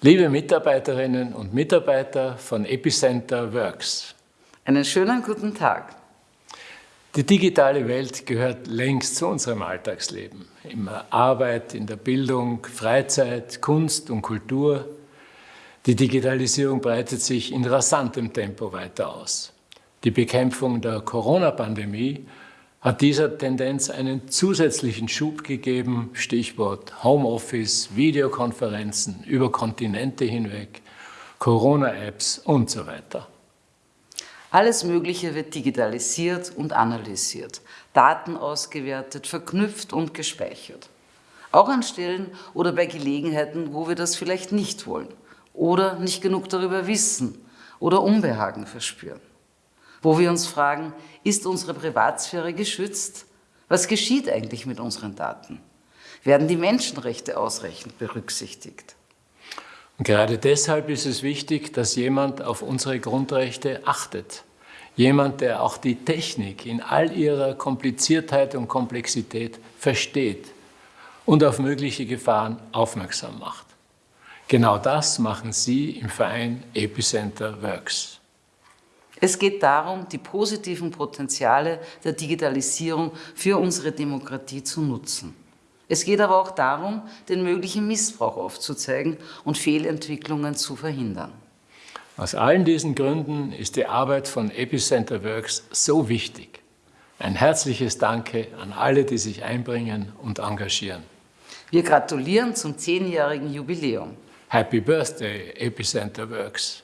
Liebe Mitarbeiterinnen und Mitarbeiter von Epicenter Works. Einen schönen guten Tag. Die digitale Welt gehört längst zu unserem Alltagsleben. In Arbeit, in der Bildung, Freizeit, Kunst und Kultur. Die Digitalisierung breitet sich in rasantem Tempo weiter aus. Die Bekämpfung der Corona-Pandemie hat dieser Tendenz einen zusätzlichen Schub gegeben, Stichwort Homeoffice, Videokonferenzen über Kontinente hinweg, Corona-Apps und so weiter. Alles Mögliche wird digitalisiert und analysiert, Daten ausgewertet, verknüpft und gespeichert. Auch an Stellen oder bei Gelegenheiten, wo wir das vielleicht nicht wollen oder nicht genug darüber wissen oder Unbehagen verspüren wo wir uns fragen, ist unsere Privatsphäre geschützt? Was geschieht eigentlich mit unseren Daten? Werden die Menschenrechte ausreichend berücksichtigt? Und gerade deshalb ist es wichtig, dass jemand auf unsere Grundrechte achtet. Jemand, der auch die Technik in all ihrer Kompliziertheit und Komplexität versteht und auf mögliche Gefahren aufmerksam macht. Genau das machen Sie im Verein Epicenter Works. Es geht darum, die positiven Potenziale der Digitalisierung für unsere Demokratie zu nutzen. Es geht aber auch darum, den möglichen Missbrauch aufzuzeigen und Fehlentwicklungen zu verhindern. Aus allen diesen Gründen ist die Arbeit von Epicenter Works so wichtig. Ein herzliches Danke an alle, die sich einbringen und engagieren. Wir gratulieren zum zehnjährigen Jubiläum. Happy Birthday, Epicenter Works.